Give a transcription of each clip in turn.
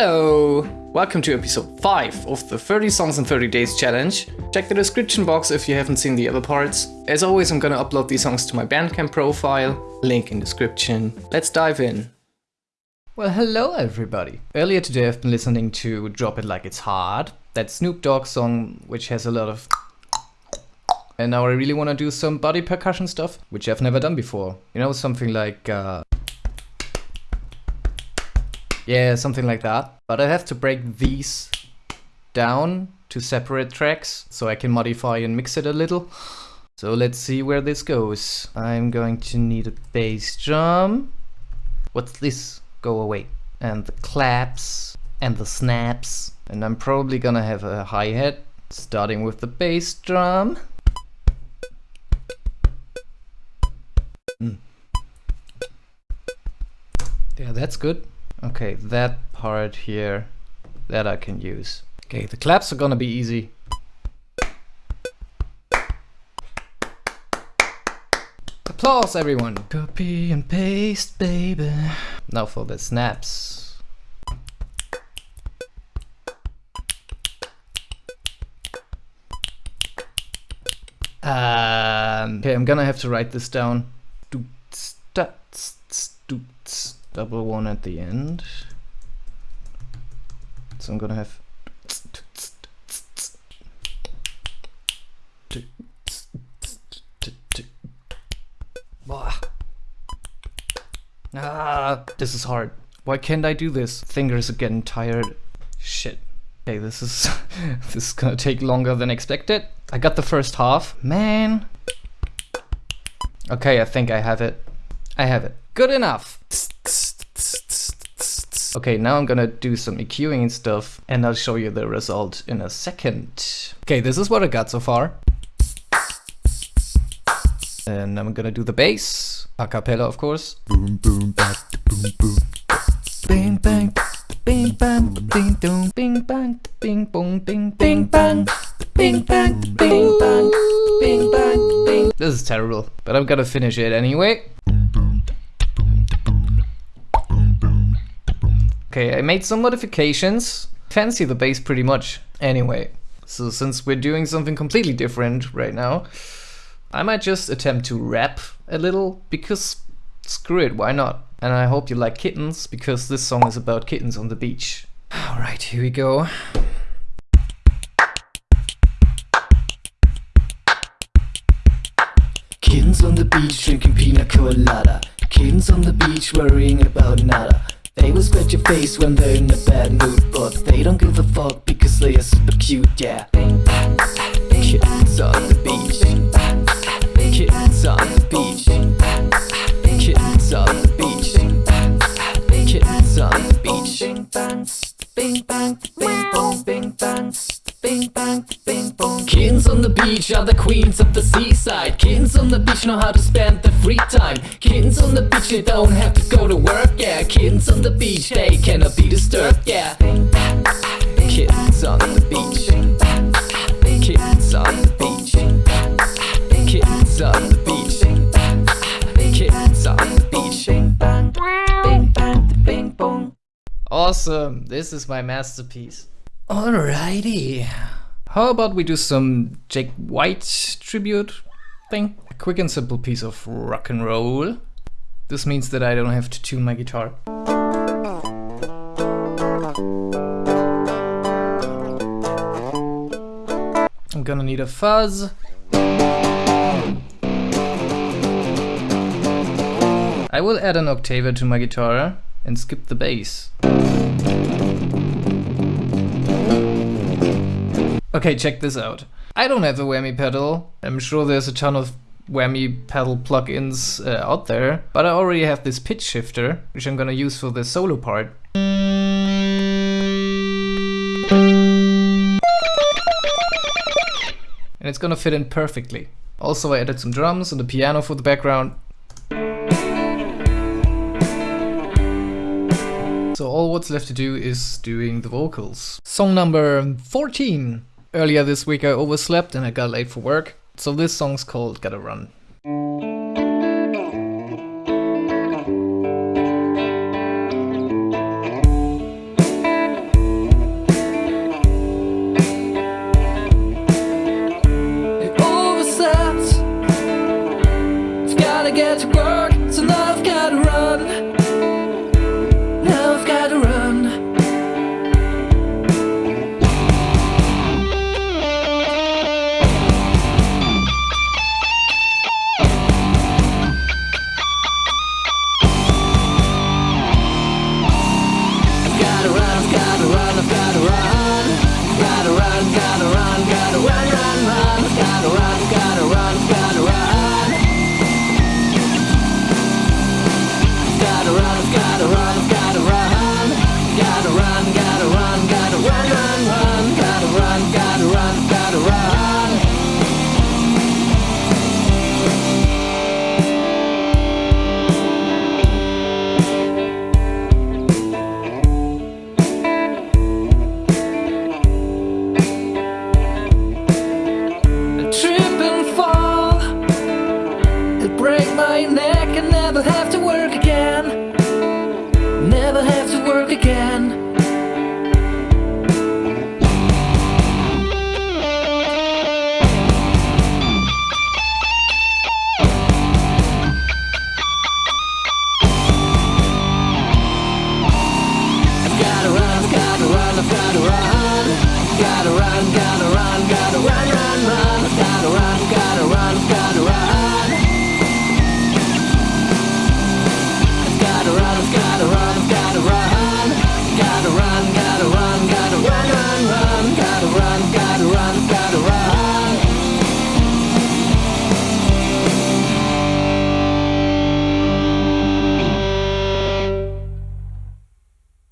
Hello! Welcome to episode 5 of the 30 songs in 30 days challenge. Check the description box if you haven't seen the other parts. As always, I'm gonna upload these songs to my Bandcamp profile, link in description. Let's dive in. Well, hello everybody. Earlier today I've been listening to Drop It Like It's Hot, that Snoop Dogg song which has a lot of and now I really want to do some body percussion stuff, which I've never done before. You know, something like uh, yeah, something like that. But I have to break these down to separate tracks so I can modify and mix it a little. So let's see where this goes. I'm going to need a bass drum. What's this? Go away. And the claps and the snaps. And I'm probably gonna have a hi-hat starting with the bass drum. Mm. Yeah, that's good. Okay, that part here, that I can use. Okay, the claps are gonna be easy. Applause, everyone! Copy and paste, baby. Now for the snaps. Um, okay, I'm gonna have to write this down. Double one at the end. So I'm gonna have Ah, this is hard. Why can't I do this? Fingers are getting tired. Shit. Okay, this is this is gonna take longer than expected. I got the first half. Man. Okay, I think I have it. I have it. Good enough. Okay, now I'm gonna do some EQing and stuff, and I'll show you the result in a second. Okay, this is what I got so far. And I'm gonna do the bass, a cappella of course. Boom boom boom boom. Bing bang, bing bang, bing boom, bing bang, bing boom, bing bing bang, bing bang, bing bang, bing bang, bing. This is terrible, but I'm gonna finish it anyway. Okay, I made some modifications. Fancy the bass pretty much. Anyway, so since we're doing something completely different right now, I might just attempt to rap a little because screw it, why not? And I hope you like kittens because this song is about kittens on the beach. Alright, here we go. Kittens on the beach drinking pina colada. Kittens on the beach worrying about nada. They will scratch your face when they're in a bad mood But they don't give a fuck because they are super cute, yeah. Kittens on the beach. Kittens on the beach. Kittens on the beach. Kittens on the beach. Bing bang, bing bang, bing bong, bing bang Bing bang, bing bong Kittens on the beach are the queens of the seaside. Kittens on the beach know how to spend their free time Kittens on the beach they don't have to go to work, yeah Kittens on the beach they cannot be disturbed, yeah Kittens on the beach Kittens on the beach Kittens on the beach Kittens on the beach Bing bang, bing bang, bing bong Awesome, this is my masterpiece. Alrighty. How about we do some Jack White tribute thing? A quick and simple piece of rock and roll. This means that I don't have to tune my guitar. I'm gonna need a fuzz. I will add an octaver to my guitar and skip the bass. Okay, check this out. I don't have a whammy pedal. I'm sure there's a ton of whammy pedal plugins uh, out there, but I already have this pitch shifter, which I'm gonna use for the solo part. And it's gonna fit in perfectly. Also I added some drums and a piano for the background. So all what's left to do is doing the vocals. Song number 14. Earlier this week I overslept and I got late for work, so this song's called Gotta Run. gotta run, gotta run, gotta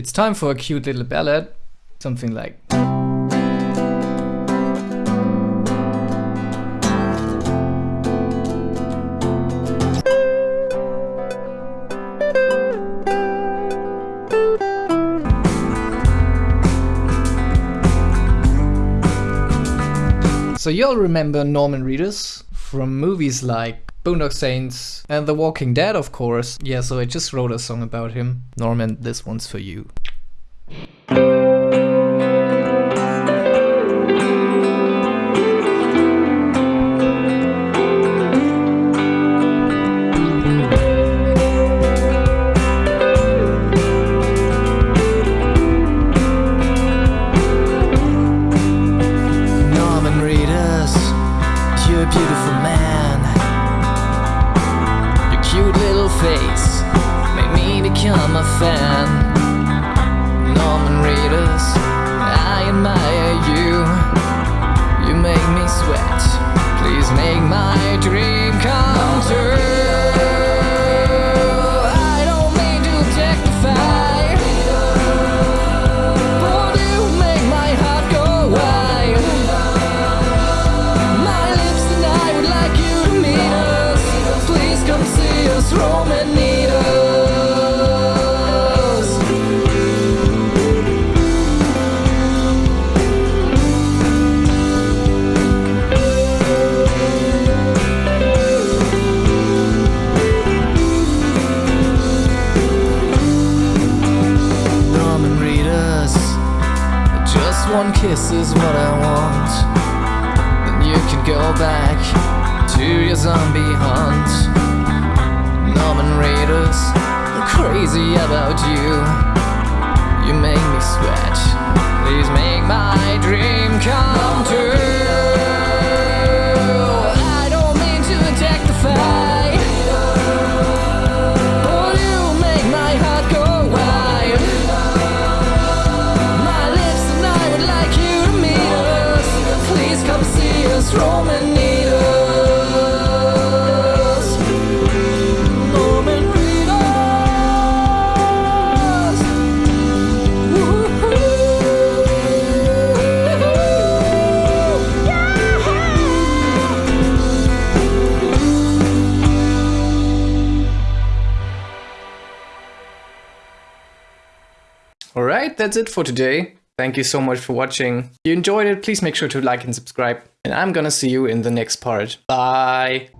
It's time for a cute little ballad. Something like. So you'll remember Norman Reedus from movies like Boondock Saints and The Walking Dead, of course. Yeah, so I just wrote a song about him. Norman, this one's for you. Norman Reedus, you're a beautiful man. Cute little face made me become a fan. Norman Reedus, I admire you. You make me sweat. Please make my dream come true. Kiss is what I want. Then you can go back to your zombie hunt. Norman Reedus, I'm crazy about you. You make me sweat. Please make my dream come true. That's it for today. Thank you so much for watching. If you enjoyed it, please make sure to like and subscribe. And I'm gonna see you in the next part. Bye!